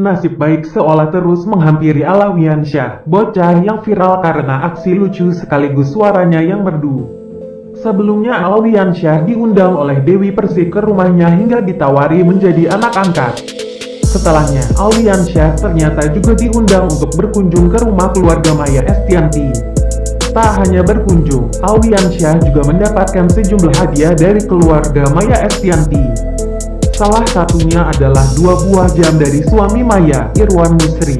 Nasib baik seolah terus menghampiri Alawian Syah, bocah yang viral karena aksi lucu sekaligus suaranya yang merdu. Sebelumnya Alawian Syah diundang oleh Dewi Persik ke rumahnya hingga ditawari menjadi anak angkat. Setelahnya, Alwian Syah ternyata juga diundang untuk berkunjung ke rumah keluarga Maya Estianti. Tak hanya berkunjung, Alwian Syah juga mendapatkan sejumlah hadiah dari keluarga Maya Estianti. Salah satunya adalah dua buah jam dari suami Maya, Irwan Musri.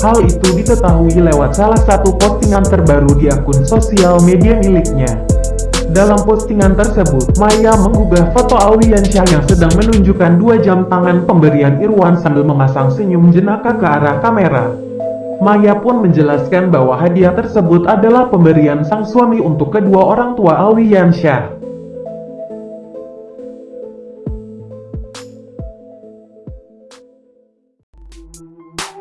Hal itu diketahui lewat salah satu postingan terbaru di akun sosial media miliknya. Dalam postingan tersebut, Maya menggugah foto Alwiansyah yang sedang menunjukkan dua jam tangan pemberian Irwan sambil memasang senyum jenaka ke arah kamera. Maya pun menjelaskan bahwa hadiah tersebut adalah pemberian sang suami untuk kedua orang tua Alwiansyah. Música